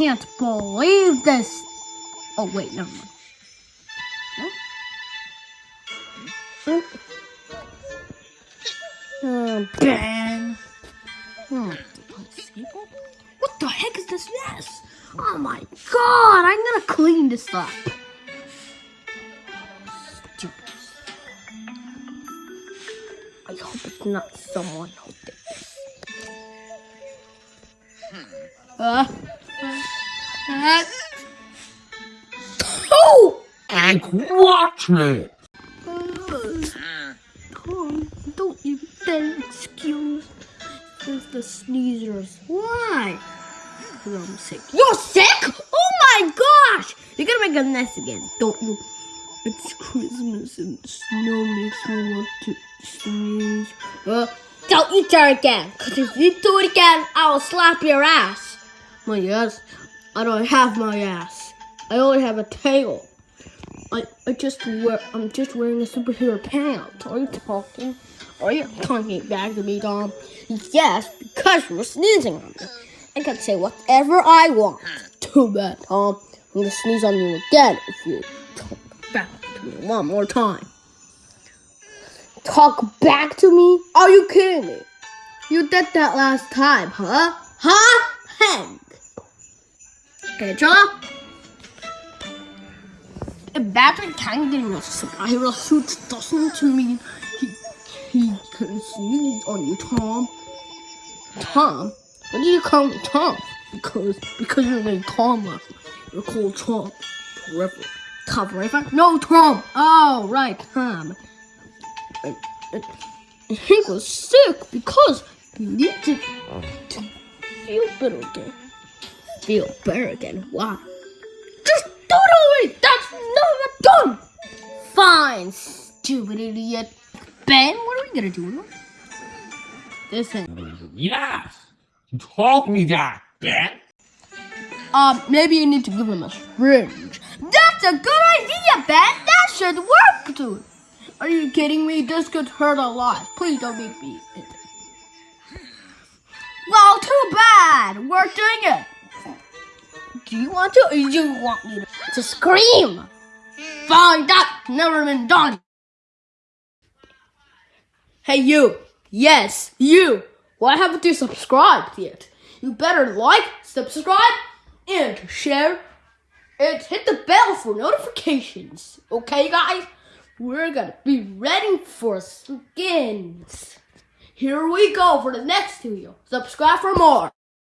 can't believe this. Oh, wait, never mind. Huh? Oh, Ben. Hmm. What the heck is this mess? Oh my god, I'm gonna clean this up. Stupid. I hope it's not someone who did this. Uh, oh! And watch me. Tom, don't you dare excuse It's the sneezers. Why? Because I'm sick. You're sick? Oh my gosh! You're gonna make a mess again, don't you? It's Christmas and the snow makes me want to sneeze. Uh, don't you dare again, because if you do it again, I will slap your ass. My ass? I don't have my ass. I only have a tail. I, I just wear I'm just wearing a superhero pants. Are you talking? Are you talking back to me, Tom? Yes, because you're sneezing on me. I can say whatever I want. Too bad, Tom. I'm gonna sneeze on you again if you talk back to me one more time. Talk back to me? Are you kidding me? You did that last time, huh? Huh? Hank. Okay, John. If Patrick Kang getting a superhero suit doesn't mean he he can sneeze on you, Tom. Tom? What do you call me Tom? Because because your name Tom last You're called Tom forever. Tom forever? No, Tom. Oh, right, Tom. He was sick because he needed to feel better again. Feel better again. Why? Just do it already. That's not done. Fine, stupid idiot. Ben, what are we gonna do? Listen. Yes. You told me that, Ben. Um, maybe you need to give him a syringe. That's a good idea, Ben. That should work, dude. Are you kidding me? This could hurt a lot. Please don't make me. Well, too bad. We're doing it. Do you want to, or do you want me to, to scream? Fine, that's never been done. Hey, you. Yes, you. Why haven't you subscribed yet? You better like, subscribe, and share, and hit the bell for notifications. Okay, guys? We're gonna be ready for skins. Here we go for the next video. Subscribe for more.